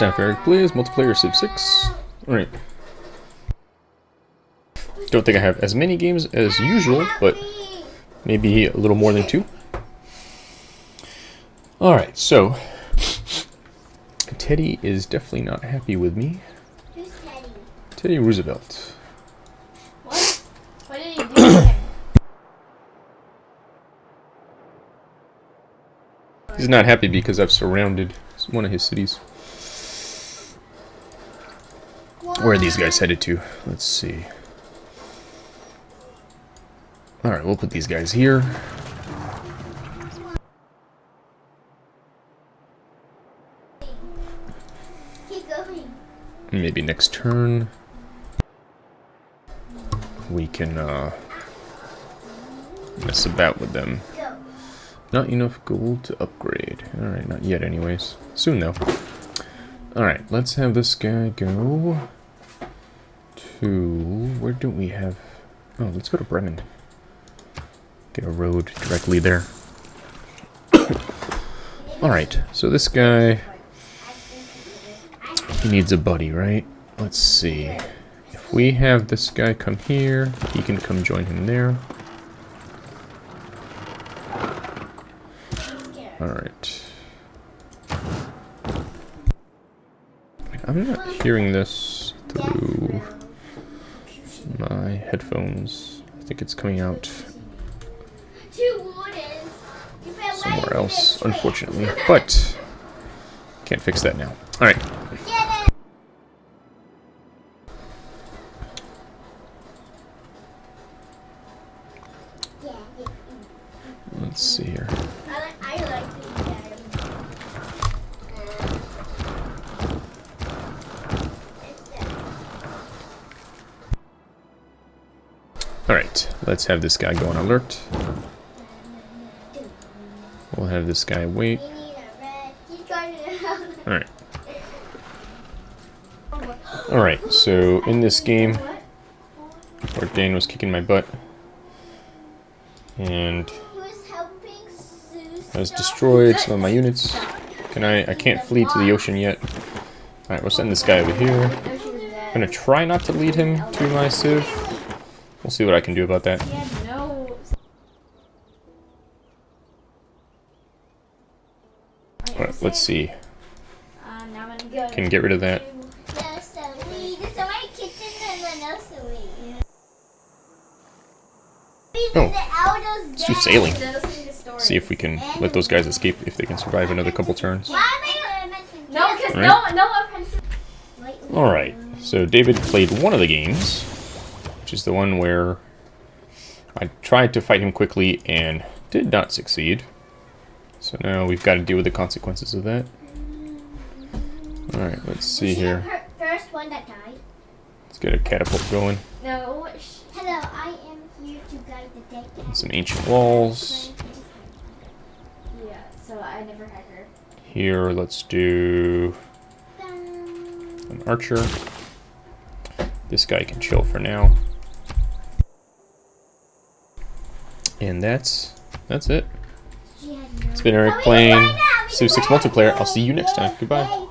for Eric Plays, multiplayer Civ 6. Alright. Don't think I have as many games as usual, but maybe a little more than two. Alright, so Teddy is definitely not happy with me. Who's Teddy? Teddy Roosevelt. What? What did he do? He's not happy because I've surrounded one of his cities. Where are these guys headed to? Let's see. Alright, we'll put these guys here. Maybe next turn we can uh, mess about with them. Not enough gold to upgrade. Alright, not yet anyways. Soon though. Alright, let's have this guy go to... Where don't we have... Oh, let's go to Bremen. Get a road directly there. Alright, so this guy... He needs a buddy, right? Let's see. If we have this guy come here, he can come join him there. Alright. I'm not hearing this through headphones. I think it's coming out Two wardens. You fell right somewhere else, unfortunately. But, can't fix that now. Alright, Get it. Yeah, yeah. let's see here. Alright, let's have this guy go on alert. We'll have this guy wait. We need a red. Keep going around. Alright. Alright, so in this game, where Dan was kicking my butt, and He was has destroyed some of my units. Can I, I can't flee to the ocean yet. Alright, we'll send this guy over here. I'm gonna try not to lead him to my civ. We'll see what I can do about that. He had no. Alright, let's see. Uh, now I'm gonna go. Can get rid of that. No, Sully. There's somebody kicked in the no, Sully. Oh, let's do sailing. Listen to the story. See if we can let those guys escape, if they can survive another couple turns. Why am I No, because Alright. no, no offensive. Alright, so David played one of the games, which is the one where I tried to fight him quickly and did not succeed. So now we've got to deal with the consequences of that. Alright, let's see here. First one that died. Let's get a catapult going. No. Hello, I am here to guide the deck. And some ancient walls. Yeah. So I never had her. Here, let's do an archer. This guy can chill for now. And that's that's it. It's been Eric playing Civ 6 multiplayer. I'll see you next time. Goodbye.